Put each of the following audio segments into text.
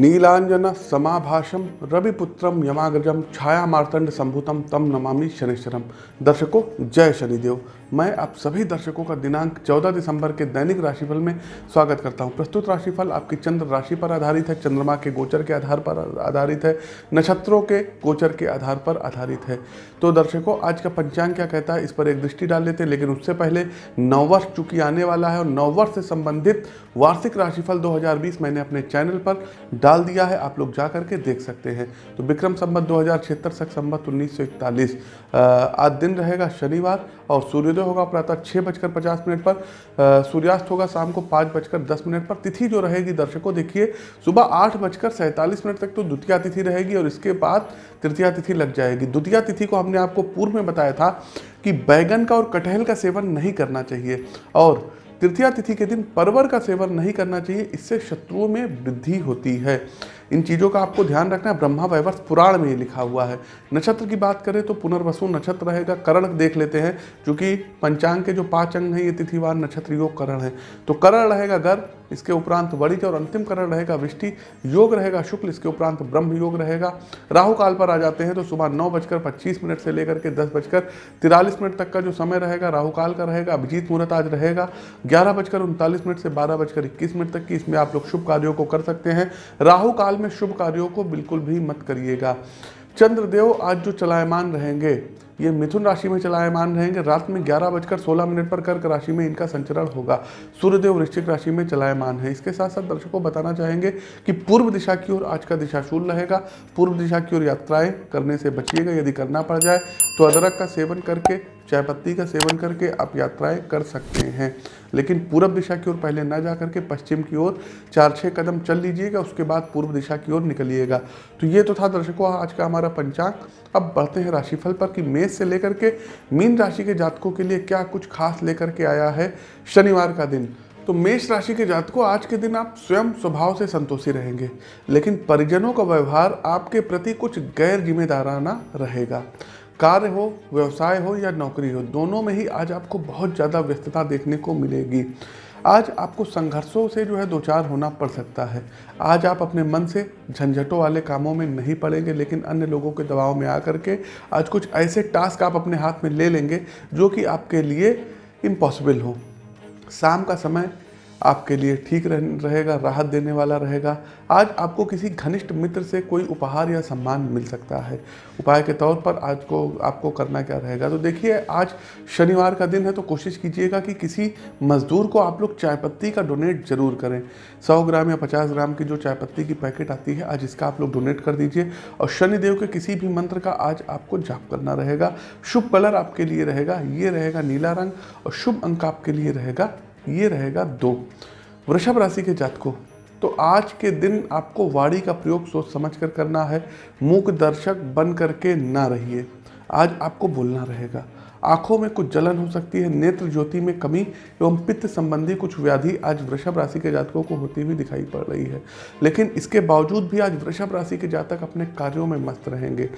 नीलांजन समाभाषम रविपुत्रम यमाग्रजम छाया मार्तंड संभूतम तम नमामि शनिश्चरम दर्शकों जय शनिदेव। मैं आप सभी दर्शकों का दिनांक 14 दिसंबर के दैनिक राशिफल में स्वागत करता हूँ। प्रस्तुत राशिफल आपकी चंद्र राशि पर आधारित है, चंद्रमा के गोचर के आधार पर आधारित है, नक्षत्रों के गोचर के आधार पर आधारित है। तो दर्शकों, आज का पंचांग क्या कहता है? इस पर एक दृष्टि डाल लेते हैं, लेकिन उससे पहले नववर्ष चूँकि आने वाला है और नववर्ष से संबंधित वार्षिक राशिफल 2020 मैंने अपने चैनल पर डाल दिया है, आप लोग जा करके देख सकते हैं। तो विक्रम संबत दो हज़ार छिहत्तर सक संबत उन्नीस आज दिन रहेगा शनिवार और सूर्योदय होगा प्रातः छः बजकर पचास मिनट पर। सूर्यास्त होगा शाम को पाँच बजकर दस मिनट पर। तिथि जो रहेगी, दर्शकों, देखिए, सुबह आठ बजकर सैंतालीस मिनट तक तो द्वितीय तिथि रहेगी और इसके बाद तृतीया तिथि लग जाएगी। द्वितीय तिथि को हमने आपको पूर्व में बताया था कि बैगन का और कटहल का सेवन नहीं करना चाहिए और तृतीया तिथि के दिन परवर का सेवन नहीं करना चाहिए, इससे शत्रुओं में वृद्धि होती है। इन चीज़ों का आपको ध्यान रखना है। ब्रह्मा वैवर्ष पुराण में लिखा हुआ है। नक्षत्र की बात करें तो पुनर्वसु नक्षत्र रहेगा, करण देख लेते हैं क्योंकि पंचांग के जो पाँच अंग हैं, ये तिथिवार नक्षत्र योग करण है। तो करण रहेगा गर्भ इसके उपरांत वणिज और अंतिम करण रहेगा, विष्टि योग रहेगा, शुक्ल इसके उपरांत ब्रह्म योग रहेगा। राहु काल पर आ जाते हैं तो सुबह नौ बजकर पच्चीस मिनट से लेकर के दस बजकर तिरालीस मिनट तक का जो समय रहेगा, राहु काल का रहेगा, अभिजीत मुहूर्त आज रहेगा। ग्यारह बजकर उनतालीस मिनट से बारह बजकर इक्कीस मिनट तक की इसमें आप लोग शुभ कार्यों को कर सकते हैं। राहु काल में शुभ कार्यों को बिल्कुल भी मत करिएगा। चंद्रदेव आज जो चलायमान रहेंगे ये मिथुन राशि में चलायमान रहेंगे। रात में ग्यारह बजकर सोलह मिनट पर कर्क राशि में इनका संचरण होगा। सूर्यदेव वृश्चिक राशि में चलायमान है। इसके साथ साथ दर्शकों को बताना चाहेंगे कि पूर्व दिशा की ओर आज का दिशाशूल रहेगा। पूर्व दिशा की ओर यात्राएँ करने से बचिएगा। यदि करना पड़ जाए तो अदरक का सेवन करके चाय पत्ती का सेवन करके आप यात्राएँ कर सकते हैं। लेकिन पूर्व दिशा की ओर पहले न जा करके पश्चिम की ओर चार छः कदम चल लीजिएगा। उसके बाद पूर्व दिशा की ओर निकलिएगा। तो ये तो था दर्शकों, आज का हमारा पंचांग। अब बढ़ते हैं राशिफल पर कि मेष से लेकर के मीन राशि के जातकों के लिए क्या कुछ खास लेकर के आया है शनिवार का दिन? तो मेष राशि के जातकों, आज के दिन आप स्वयं स्वभाव से संतोषी रहेंगे, लेकिन परिजनों का व्यवहार आपके प्रति कुछ गैर जिम्मेदाराना रहेगा। कार्य हो, व्यवसाय हो या नौकरी हो, दोनों में ही आज आपको बहुत ज़्यादा व्यस्तता देखने को मिलेगी। आज आपको संघर्षों से जो है दो चार होना पड़ सकता है। आज आप अपने मन से झंझटों वाले कामों में नहीं पड़ेंगे, लेकिन अन्य लोगों के दबाव में आकर के आज कुछ ऐसे टास्क आप अपने हाथ में ले लेंगे जो कि आपके लिए इम्पॉसिबल हो। शाम का समय आपके लिए ठीक रह- रहेगा, राहत देने वाला रहेगा। आज आपको किसी घनिष्ठ मित्र से कोई उपहार या सम्मान मिल सकता है। उपाय के तौर पर आज को, आपको करना क्या रहेगा? तो देखिए, आज शनिवार का दिन है तो कोशिश कीजिएगा कि किसी मजदूर को आप लोग चाय पत्ती का डोनेट ज़रूर करें। सौ ग्राम या पचास ग्राम की जो चाय पत्ती की पैकेट आती है, आज इसका आप लोग डोनेट कर दीजिए। और शनिदेव के किसी भी मंत्र का आज आपको जाप करना रहेगा। शुभ कलर आपके लिए रहेगा, ये रहेगा नीला रंग और शुभ अंक आपके लिए रहेगा ये रहेगा दो। वृषभ राशि के जातकों तो आज के दिन आपको वाणी का प्रयोग सोच समझ कर करना है, मूक दर्शक बन करके ना रहिए। आज आपको बोलना रहेगा। आँखों में कुछ जलन हो सकती है, नेत्र, ज्योति में कमी एवं पित्त संबंधी कुछ व्याधि आज वृषभ राशि के जातकों को होती हुई दिखाई पड़ रही है। लेकिन इसके बावजूद भी आज वृषभ राशि के जातक अपने कार्यों में मस्त रहेंगे।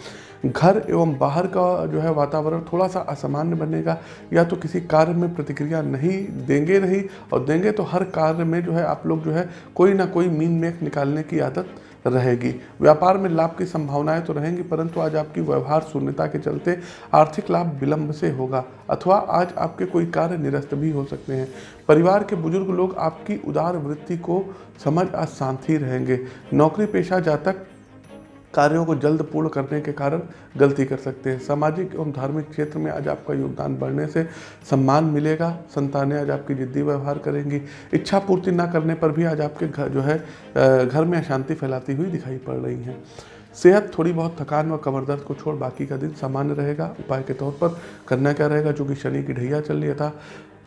घर एवं बाहर का जो है वातावरण थोड़ा सा असामान्य बनेगा। या तो किसी कार्य में प्रतिक्रिया नहीं देंगे नहीं, और देंगे तो हर कार्य में जो है आप लोग जो है कोई ना कोई मीन मेख निकालने की आदत रहेगी। व्यापार में लाभ की संभावनाएँ तो रहेंगी, परंतु आज आपकी व्यवहार शून्यता के चलते आर्थिक लाभ विलंब से होगा, अथवा आज आपके कोई कार्य निरस्त भी हो सकते हैं। परिवार के बुज़ुर्ग लोग आपकी उदार वृत्ति को समझ आज शांति रहेंगे। नौकरी पेशा जातक कार्यों को जल्द पूर्ण करने के कारण गलती कर सकते हैं। सामाजिक एवं धार्मिक क्षेत्र में आज आपका योगदान बढ़ने से सम्मान मिलेगा, संतानें आज आपकी जिद्दी व्यवहार करेंगी। इच्छा पूर्ति ना करने पर भी आज आपके घर जो है घर में अशांति फैलाती हुई दिखाई पड़ रही हैं। सेहत थोड़ी बहुत थकान व कमर दर्द को छोड़ बाकी का दिन सामान्य रहेगा। उपाय के तौर पर करना क्या रहेगा? जो कि शनि की ढैया चल रही था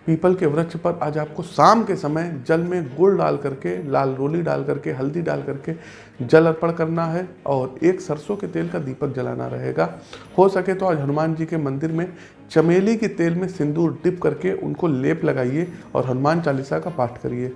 पीपल के वृक्ष पर आज आपको शाम के समय जल में गुड़ डाल करके, लाल रोली डाल करके, हल्दी डाल करके जल अर्पण करना है और एक सरसों के तेल का दीपक जलाना रहेगा। हो सके तो आज हनुमान जी के मंदिर में चमेली के तेल में सिंदूर डिप करके उनको लेप लगाइए और हनुमान चालीसा का पाठ करिए।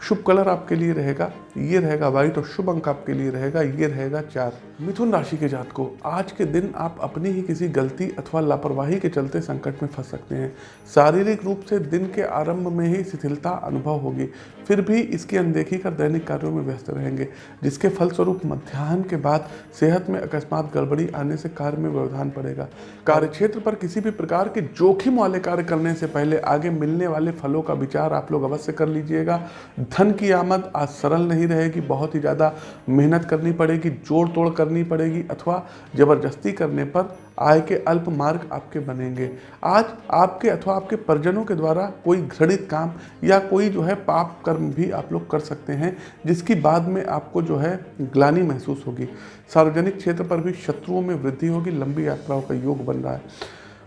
शुभ कलर आपके लिए रहेगा, ये रहेगा व्हाइट और शुभ अंक आपके लिए रहेगा, ये रहेगा चार। मिथुन राशि के जात को, आज के दिन आप अपनी ही किसी गलती अथवा लापरवाही के चलते संकट में फंस सकते हैं। शारीरिक रूप से दिन के आरंभ में ही शिथिलता अनुभव होगी, फिर भी इसकी अनदेखी कर दैनिक कार्यों में व्यस्त रहेंगे, जिसके फलस्वरूप मध्यान्ह के बाद सेहत में अकस्मात गड़बड़ी आने से कार्य में व्यवधान पड़ेगा। कार्यक्षेत्र पर किसी भी प्रकार के जोखिम वाले कार्य करने से पहले आगे मिलने वाले फलों का विचार आप लोग अवश्य कर लीजिएगा। धन की आमद आज सरल नहीं रहेगी, बहुत ही ज़्यादा मेहनत करनी पड़ेगी जोड़ तोड़ करनी पड़ेगी अथवा ज़बरदस्ती करने पर आय के अल्प मार्ग आपके बनेंगे। आज आपके अथवा आपके परिजनों के द्वारा कोई घृणित काम या कोई जो है पाप कर्म भी आप लोग कर सकते हैं, जिसकी बाद में आपको जो है ग्लानी महसूस होगी। सार्वजनिक क्षेत्र पर भी शत्रुओं में वृद्धि होगी, लंबी यात्राओं का योग बन रहा है।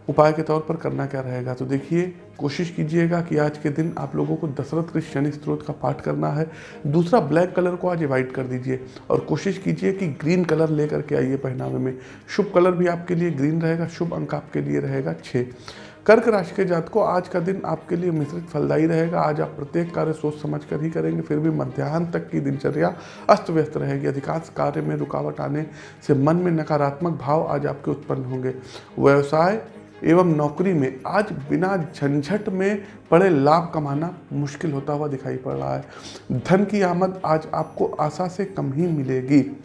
उपाय के तौर पर करना क्या रहेगा? तो देखिए, कोशिश कीजिएगा कि आज के दिन आप लोगों को दशरथ कृष्ण शनि स्त्रोत का पाठ करना है। दूसरा, ब्लैक कलर को आज अवॉइड कर दीजिए और कोशिश कीजिए कि ग्रीन कलर लेकर के आइए पहनावे में। शुभ कलर भी आपके लिए ग्रीन रहेगा, शुभ अंक आपके लिए रहेगा छः कर्क राशि के जात को आज का दिन आपके लिए मिश्रित फलदायी रहेगा। आज आप प्रत्येक कार्य सोच समझ कर ही करेंगे, फिर भी मध्याह्न तक की दिनचर्या अस्त व्यस्त रहेगी। अधिकांश कार्य में रुकावट आने से मन में नकारात्मक भाव आज आपके उत्पन्न होंगे। व्यवसाय एवं नौकरी में आज बिना झंझट में बड़े लाभ कमाना मुश्किल होता हुआ दिखाई पड़ रहा है। धन की आमद आज आपको आशा से कम ही मिलेगी।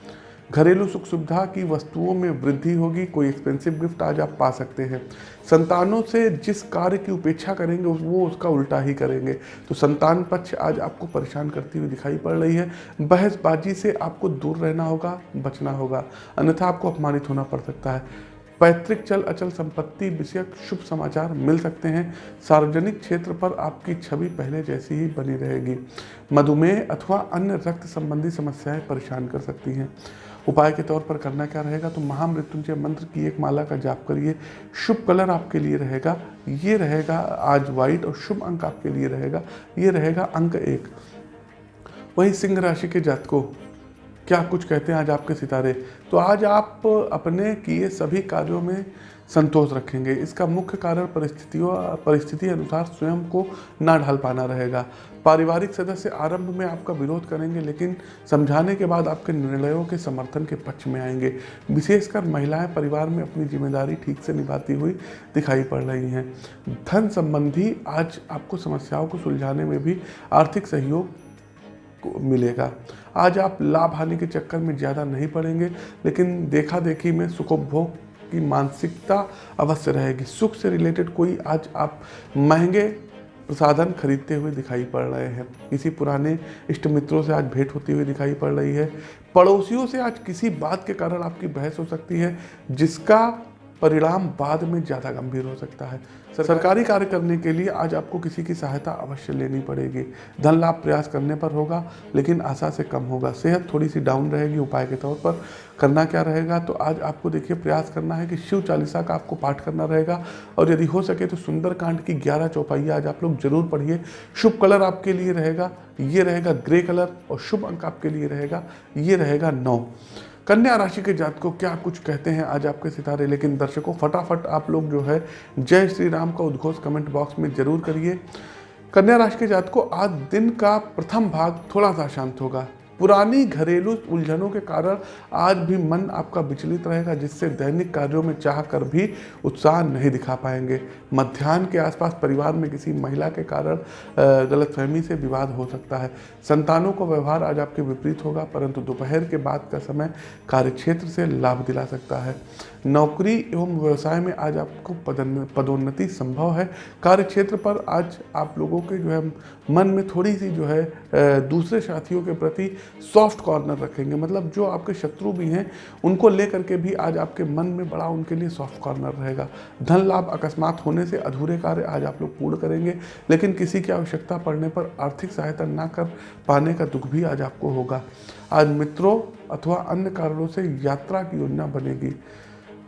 घरेलू सुख सुविधा की वस्तुओं में वृद्धि होगी, कोई एक्सपेंसिव गिफ्ट आज आप पा सकते हैं। संतानों से जिस कार्य की उपेक्षा करेंगे, वो उसका उल्टा ही करेंगे। तो संतान पक्ष आज आपको परेशान करती हुई दिखाई पड़ रही है। बहसबाजी से आपको दूर रहना होगा, बचना होगा। अन्यथा आपको अपमानित होना पड़ सकता है। पैतृक चल अचल संपत्ति विषयक शुभ समाचार मिल सकते हैं। सार्वजनिक क्षेत्र पर आपकी छवि पहले जैसी ही बनी रहेगी। मधुमेह अथवा अन्य रक्त संबंधी समस्याएँ परेशान कर सकती हैं। उपाय के तौर पर करना क्या रहेगा? तो महामृत्युंजय मंत्र की एक माला का जाप करिए। शुभ कलर आपके लिए रहेगा। ये रहेगा आज व्हाइट और शुभ अंक आपके लिए रहेगा। ये रहेगा अंक एक। वही सिंह राशि के जातकों क्या कुछ कहते हैं आज आपके सितारे? तो आज आप अपने किए सभी कार्यों में संतोष रखेंगे। इसका मुख्य कारण परिस्थितियों, परिस्थिति अनुसार स्वयं को ना ढाल पाना रहेगा। पारिवारिक सदस्य आरंभ में आपका विरोध करेंगे, लेकिन समझाने के बाद आपके निर्णयों के समर्थन के पक्ष में आएँगे। विशेषकर महिलाएँ परिवार में अपनी ज़िम्मेदारी ठीक से निभाती हुई दिखाई पड़ रही हैं। धन संबंधी आज आपको समस्याओं को सुलझाने में भी आर्थिक सहयोग मिलेगा। आज आप लाभ हानि के चक्कर में ज़्यादा नहीं पड़ेंगे, लेकिन देखा देखी में सुखोपभोग की मानसिकता अवश्य रहेगी। सुख से रिलेटेड कोई आज आप महँगे प्रसाधन खरीदते हुए दिखाई पड़ रहे हैं। किसी पुराने इष्ट मित्रों से आज भेंट होती हुई दिखाई पड़ रही है। पड़ोसियों से आज किसी बात के कारण आपकी बहस हो सकती है, जिसका परिणाम बाद में ज़्यादा गंभीर हो सकता है। सरकारी कार्य करने के लिए आज आपको किसी की सहायता अवश्य लेनी पड़ेगी। धन लाभ प्रयास करने पर होगा, लेकिन आशा से कम होगा। सेहत थोड़ी सी डाउन रहेगी उपाय के तौर पर। करना क्या रहेगा? तो आज आपको देखिए, प्रयास करना है कि शिव चालीसा का आपको पाठ करना रहेगा। और यदि हो सके तो सुंदरकांड की ग्यारह चौपाइया आज आप लोग ज़रूर पढ़िए। शुभ कलर आपके लिए रहेगा, ये रहेगा ग्रे कलर और शुभ अंक आपके लिए रहेगा, ये रहेगा नौ। कन्या राशि के जात को क्या कुछ कहते हैं आज आपके सितारे? लेकिन दर्शकों, फटाफट आप लोग जो है, जय श्री राम का उद्घोष कमेंट बॉक्स में ज़रूर करिए। कन्या राशि के जात को आज दिन का प्रथम भाग थोड़ा सा शांत होगा। पुरानी घरेलू उलझनों के कारण आज भी मन आपका विचलित रहेगा, जिससे दैनिक कार्यों में चाह कर भी उत्साह नहीं दिखा पाएँगे। मध्यान्ह के आसपास परिवार में किसी महिला के कारण गलतफहमी से विवाद हो सकता है। संतानों का व्यवहार आज आपके विपरीत होगा, परंतु दोपहर के बाद का समय कार्यक्षेत्र से लाभ दिला सकता है। नौकरी एवं व्यवसाय में आज आपको पदोन्नति संभव है। कार्य क्षेत्र पर आज आप लोगों के जो है मन में थोड़ी सी जो है दूसरे साथियों के प्रति सॉफ्ट कॉर्नर रखेंगे। मतलब जो आपके शत्रु भी हैं, उनको लेकर के भी आज आपके मन में बड़ा उनके लिए सॉफ्ट कॉर्नर रहेगा। धन लाभ अकस्मात होने से अधूरे कार्य आज आप लोग पूर्ण करेंगे, लेकिन किसी की आवश्यकता पड़ने पर आर्थिक सहायता ना कर पाने का दुख भी आज आपको होगा। आज मित्रों अथवा अन्य कारणों से यात्रा की योजना बनेगी।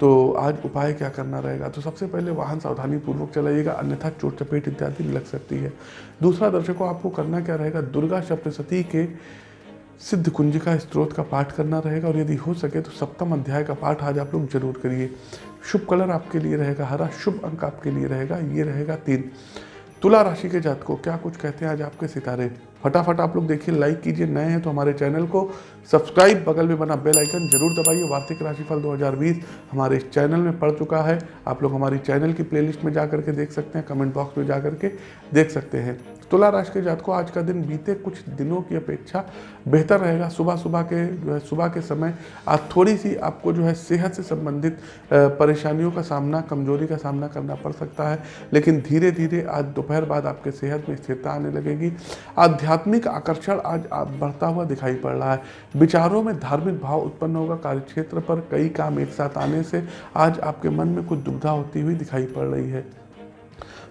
तो आज उपाय क्या करना रहेगा? तो सबसे पहले वाहन सावधानी पूर्वक चलाइएगा, अन्यथा चोट, चपेट इत्यादि लग सकती है। दूसरा दर्शकों, आपको करना क्या रहेगा? दुर्गा सप्तशती के सिद्ध कुंजिका स्त्रोत का पाठ करना रहेगा और यदि हो सके तो सप्तम अध्याय का पाठ आज आप लोग ज़रूर करिए। शुभ कलर आपके लिए रहेगा हरा, शुभ अंक आपके लिए रहेगा, ये रहेगा तीन। तुला राशि के जात को क्या कुछ कहते हैं आज आपके सितारे? फटाफट आप लोग देखिए लाइक कीजिए, नए हैं तो हमारे चैनल को सब्सक्राइब बगल में बना बेल आइकन ज़रूर दबाइए। वार्षिक राशिफल 2020 हमारे इस चैनल में पड़ चुका है। आप लोग हमारी चैनल की प्लेलिस्ट में जा करके देख सकते हैं कमेंट बॉक्स में जा करके देख सकते हैं। तुला राशि के जात को आज का दिन बीते कुछ दिनों की अपेक्षा बेहतर रहेगा। सुबह सुबह के जो है सुबह के समय आज थोड़ी सी आपको जो है सेहत से संबंधित परेशानियों का सामना, कमज़ोरी का सामना करना पड़ सकता है, लेकिन धीरे धीरे आज दोपहर बाद आपके सेहत में स्थिरता आने लगेगी। आध्यात्मिक आकर्षण आज आप बढ़ता हुआ दिखाई पड़ रहा है। विचारों में धार्मिक भाव उत्पन्न होगा, कार्यक्षेत्र पर कई काम एक साथ आने से आज आपके मन में कुछ दुविधा होती हुई दिखाई पड़ रही है।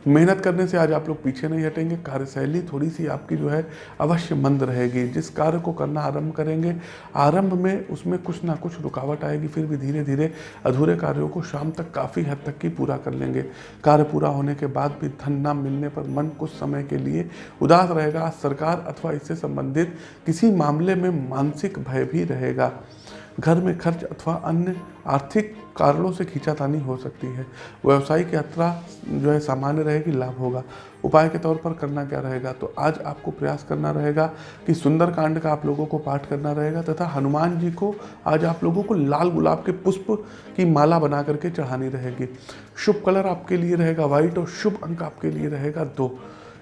मेहनत करने से आज आप लोग पीछे नहीं हटेंगे। कार्यशैली थोड़ी सी आपकी जो है अवश्य मंद रहेगी। जिस कार्य को करना आरंभ करेंगे, आरंभ में उसमें कुछ ना कुछ रुकावट आएगी, फिर भी धीरे धीरे अधूरे कार्यों को शाम तक काफ़ी हद तक की पूरा कर लेंगे। कार्य पूरा होने के बाद भी धन न मिलने पर मन कुछ समय के लिए उदास रहेगा। सरकार अथवा इससे संबंधित किसी मामले में मानसिक भय भी रहेगा। घर में खर्च अथवा अन्य आर्थिक कारणों से खींचातानी हो सकती है। व्यवसायिक यात्रा जो है सामान्य रहेगी, लाभ होगा। उपाय के तौर पर करना क्या रहेगा? तो आज आपको प्रयास करना रहेगा कि सुंदर कांड का आप लोगों को पाठ करना रहेगा तथा हनुमान जी को आज आप लोगों को लाल गुलाब के पुष्प की माला बना करके चढ़ानी रहेगी। शुभ कलर आपके लिए रहेगा, व्हाइट और शुभ अंक आपके लिए रहेगा दो।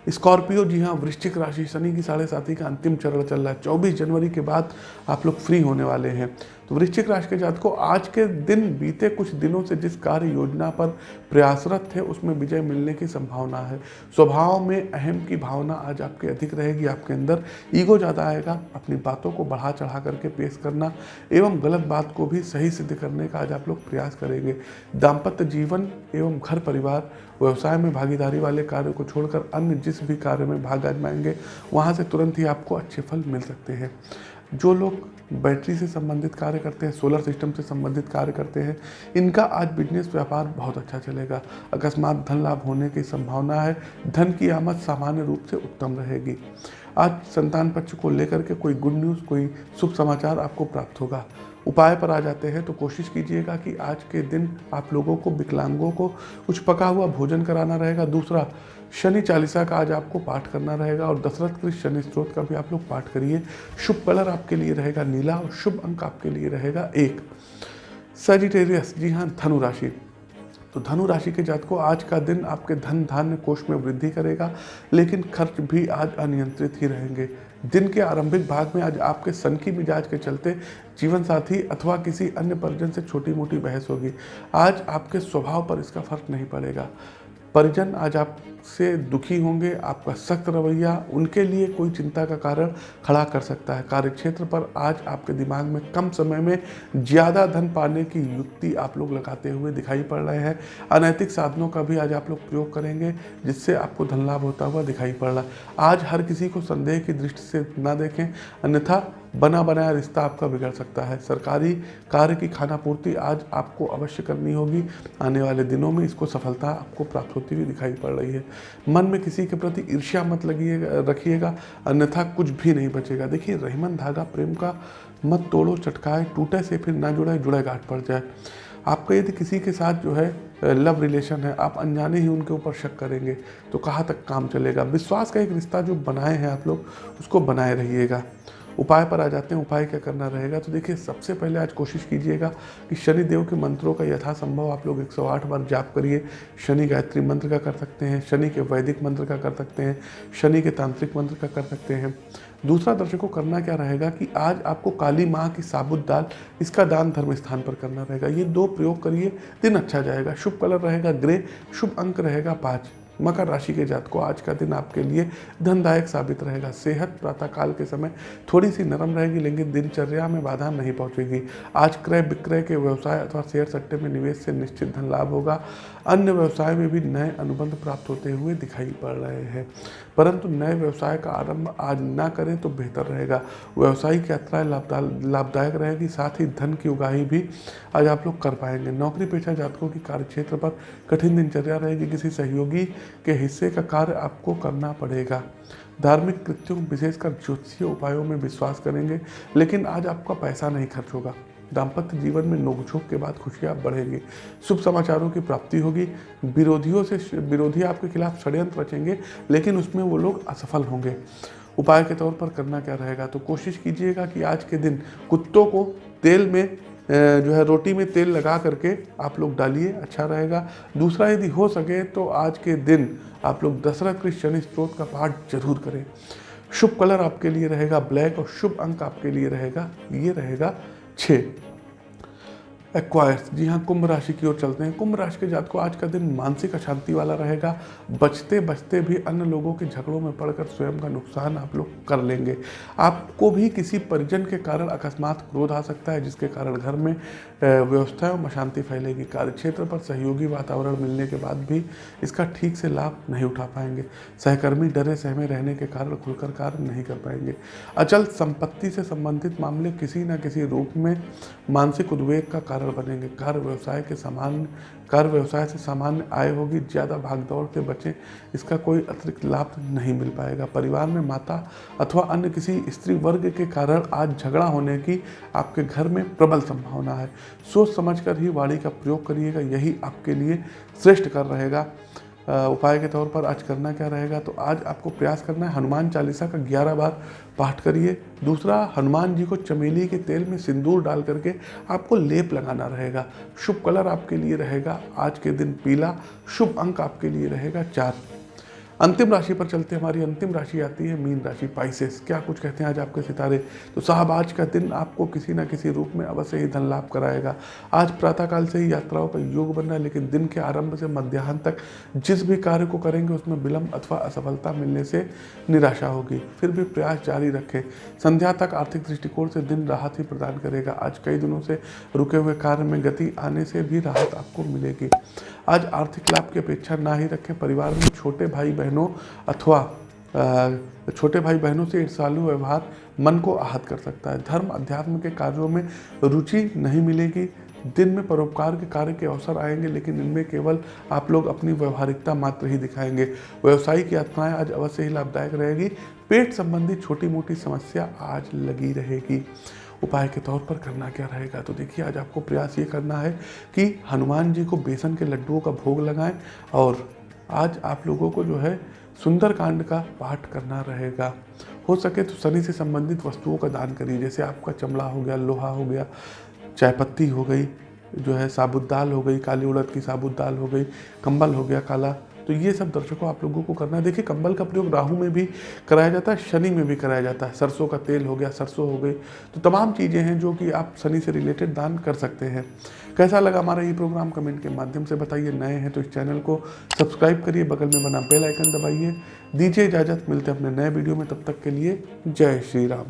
स्कॉर्पियो, जी हाँ वृश्चिक राशि, शनि की साढ़े साथी का अंतिम चरण चल रहा है। चौबीस जनवरी के बाद आप लोग फ्री होने वाले हैं। तो वृश्चिक राशि के जात को आज के दिन बीते कुछ दिनों से जिस कार्य योजना पर प्रयासरत थे, उसमें विजय मिलने की संभावना है। स्वभाव में अहम की भावना आज आपके अधिक रहेगी, आपके अंदर ईगो ज़्यादा आएगा। अपनी बातों को बढ़ा चढ़ा करके पेश करना एवं गलत बात को भी सही सिद्ध करने का आज आप लोग प्रयास करेंगे। दाम्पत्य जीवन एवं घर परिवार, व्यवसाय में भागीदारी वाले कार्य को छोड़कर अन्य जिस भी कार्य में भाग आजमाएँगे, वहाँ से तुरंत ही आपको अच्छे फल मिल सकते हैं। जो लोग बैटरी से संबंधित कार्य करते हैं सोलर सिस्टम से संबंधित कार्य करते हैं, इनका आज बिज़नेस व्यापार बहुत अच्छा चलेगा। अकस्मात धन लाभ होने की संभावना है। धन की आमद सामान्य रूप से उत्तम रहेगी। आज संतान पक्ष को लेकर के कोई गुड न्यूज़ कोई शुभ समाचार आपको प्राप्त होगा। उपाय पर आ जाते हैं तो कोशिश कीजिएगा कि आज के दिन आप लोगों को, विकलांगों को कुछ पका हुआ भोजन कराना रहेगा। दूसरा शनि चालीसा का आज आपको पाठ करना रहेगा और दशरथ कृष्ण शनि स्त्रोत का भी आप लोग पाठ करिए। शुभ कलर आपके लिए रहेगा नीला और शुभ अंक आपके लिए रहेगा एक। सजिटेरियस जी हाँ धनु राशि। तो धनु राशि के जात को आज का दिन आपके धन धान्य कोष में वृद्धि करेगा, लेकिन खर्च भी आज अनियंत्रित ही रहेंगे। दिन के आरंभिक भाग में आज आपके सन की मिजाज के चलते जीवन साथी अथवा किसी अन्य परिजन से छोटी मोटी बहस होगी। आज आपके स्वभाव पर इसका फ़र्क नहीं पड़ेगा। परिजन आज आपसे दुखी होंगे, आपका सख्त रवैया उनके लिए कोई चिंता का कारण खड़ा कर सकता है। कार्यक्षेत्र पर आज आपके दिमाग में कम समय में ज़्यादा धन पाने की युक्ति आप लोग लगाते हुए दिखाई पड़ रहे हैं। अनैतिक साधनों का भी आज आप लोग प्रयोग करेंगे, जिससे आपको धन लाभ होता हुआ दिखाई पड़ रहा है। आज हर किसी को संदेह की दृष्टि से ना देखें, अन्यथा बना बनाया रिश्ता आपका बिगड़ सकता है। सरकारी कार्य की खानापूर्ति आज आपको अवश्य करनी होगी। आने वाले दिनों में इसको सफलता आपको प्राप्त होती हुई दिखाई पड़ रही है। मन में किसी के प्रति ईर्ष्या मत लगिएगा, रखिएगा, अन्यथा कुछ भी नहीं बचेगा। देखिए, रहमन धागा प्रेम का मत तोड़ो, चटकाए, टूटे से फिर ना जुड़े जुड़े गाठ पड़ जाए। आपका यदि किसी के साथ जो है लव रिलेशन है, आप अनजाने ही उनके ऊपर शक करेंगे तो कहाँ तक काम चलेगा? विश्वास का एक रिश्ता जो बनाए हैं आप लोग, उसको बनाए रहिएगा। उपाय पर आ जाते हैं, उपाय क्या करना रहेगा? तो देखिए, सबसे पहले आज कोशिश कीजिएगा कि शनि देव के मंत्रों का यथासंभव आप लोग 108 बार जाप करिए। शनि गायत्री मंत्र का कर सकते हैं, शनि के वैदिक मंत्र का कर सकते हैं, शनि के तांत्रिक मंत्र का कर सकते हैं। दूसरा दर्शकों, करना क्या रहेगा कि आज आपको काली माँ की साबुत दाल इसका दान धर्म स्थान पर करना रहेगा। ये दो प्रयोग करिए, दिन अच्छा जाएगा, शुभ कलर रहेगा ग्रे शुभ अंक रहेगा, पाँच। मकर राशि के जात को आज का दिन आपके लिए धनदायक साबित रहेगा। सेहत, प्रातःकाल के समय थोड़ी सी नरम रहेगी, लेकिन दिनचर्या में बाधा नहीं पहुंचेगी। आज क्रय विक्रय के व्यवसाय अथवा शेयर सट्टे में निवेश से निश्चित धन लाभ होगा। अन्य व्यवसाय में भी नए अनुबंध प्राप्त होते हुए दिखाई पड़ रहे हैं। परंतु नए व्यवसाय का आरंभ आज ना करें तो बेहतर रहेगा। व्यवसायिक यात्राएँ लाभदायक रहेगी, साथ ही धन की उगाही भी आज आप लोग कर पाएँगे। नौकरी पेशा जातकों की कार्यक्षेत्र पर कठिन दिनचर्या रहेगी। किसी सहयोगी के हिस्से का कार्य आपको करना पड़ेगा। धार्मिक कृत्यों, विशेषकर ज्योतिषीय उपायों में विश्वास करेंगे, लेकिन आज आपका पैसा नहीं खर्च होगा। दाम्पत्य जीवन में नोकझोंक के बाद खुशियाँ बढ़ेंगी। शुभ समाचारों की प्राप्ति होगी। विरोधियों से विरोधी आपके खिलाफ षड्यंत्र रचेंगे, लेकिन उसमें वो लोग असफल होंगे। उपाय के तौर पर करना क्या रहेगा? तो कोशिश कीजिएगा कि आज के दिन कुत्तों को तेल में जो है रोटी में तेल लगा करके आप लोग डालिए अच्छा रहेगा। दूसरा यदि हो सके तो आज के दिन आप लोग दशरथ कृष्ण शनि स्त्रोत का पाठ ज़रूर करें। शुभ कलर आपके लिए रहेगा ब्लैक और शुभ अंक आपके लिए रहेगा, ये रहेगा छः एक्वायर्स जी हाँ कुंभ राशि की ओर चलते हैं। कुंभ राशि के जात को आज का दिन मानसिक अशांति वाला रहेगा। बचते बचते भी अन्य लोगों के झगड़ों में पड़कर स्वयं का नुकसान आप लोग कर लेंगे। आपको भी किसी परिजन के कारण अकस्मात क्रोध आ सकता है, जिसके कारण घर में व्यवस्था एवं अशांति फैलेगी। कार्य क्षेत्र पर सहयोगी वातावरण मिलने के बाद भी इसका ठीक से लाभ नहीं उठा पाएँगे। सहकर्मी डरे, सहमे रहने के कारण खुलकर कार्य नहीं कर पाएँगे। अचल संपत्ति से संबंधित मामले किसी न किसी रूप में मानसिक उद्वेग का कारण बनेंगे। कार्य व्यवसाय के सामान्य कार्य व्यवसाय से सामान्य आय होगी, ज़्यादा भागदौड़ से बचें, इसका कोई अतिरिक्त लाभ नहीं मिल पाएगा। परिवार में माता अथवा अन्य किसी स्त्री वर्ग के कारण आज झगड़ा होने की आपके घर में प्रबल संभावना है। सोच समझकर ही वाणी का प्रयोग करिएगा, यही आपके लिए श्रेष्ठ कर रहेगा। उपाय के तौर पर आज करना क्या रहेगा? तो आज आपको प्रयास करना है हनुमान चालीसा का ग्यारह बार पाठ करिए। दूसरा, हनुमान जी को चमेली के तेल में सिंदूर डाल करके आपको लेप लगाना रहेगा। शुभ कलर आपके लिए रहेगा। आज के दिन पीला। शुभ अंक आपके लिए रहेगा चार। अंतिम राशि पर चलते हमारी अंतिम राशि आती है मीन राशि पाइसेस क्या कुछ कहते हैं आज आपके सितारे? तो साहब, आज का दिन आपको किसी ना किसी रूप में अवश्य ही धन लाभ कराएगा। आज प्रातःकाल से ही यात्राओं का योग बन रहा है, लेकिन दिन के आरंभ से मध्याह्न तक जिस भी कार्य को करेंगे, उसमें विलंब अथवा असफलता मिलने से निराशा होगी। फिर भी प्रयास जारी रखें। संध्या तक आर्थिक दृष्टिकोण से दिन राहत ही प्रदान करेगा। आज कई दिनों से रुके हुए कार्य में गति आने से भी राहत आपको मिलेगी। आज आर्थिक लाभ की अपेक्षा ना ही रखें, परिवार में छोटे भाई बहनों अथवा छोटे भाई बहनों से ईर्षालु व्यवहार मन को आहत कर सकता है। धर्म अध्यात्म के कार्यों में रुचि नहीं मिलेगी। दिन में परोपकार के कार्य के अवसर आएँगे, लेकिन इनमें केवल आप लोग अपनी व्यवहारिकता मात्र ही दिखाएँगे। व्यवसायिक यात्राएँ आज अवश्य ही लाभदायक रहेगी। पेट संबंधी छोटी मोटी समस्या आज लगी रहेगी। उपाय के तौर पर करना क्या रहेगा? तो देखिए, आज आपको प्रयास ये करना है कि हनुमान जी को बेसन के लड्डुओं का भोग लगाएँ और आज आप लोगों को जो है सुंदर कांड का पाठ करना रहेगा। हो सके तो शनि से संबंधित वस्तुओं का दान करिए, जैसे आपका चमड़ा हो गया, लोहा हो गया चाय पत्ती हो गई, जो है साबुत दाल हो गई, काली उड़द की साबुत दाल हो गई, कंबल हो गया, काला तो ये सब दर्शकों आप लोगों को करना है। देखिए, कंबल का प्रयोग राहु में भी कराया जाता है, शनि में भी कराया जाता है। सरसों का तेल हो गया, सरसों हो गई। तो तमाम चीज़ें हैं जो कि आप शनि से रिलेटेड दान कर सकते हैं। कैसा लगा हमारा ये प्रोग्राम? कमेंट के माध्यम से बताइए। नए हैं तो इस चैनल को सब्सक्राइब करिए, बगल में बना बेल आइकन दबाइए। दीजिए इजाज़त। मिलते हैं अपने नए वीडियो में। तब तक के लिए जय श्री राम।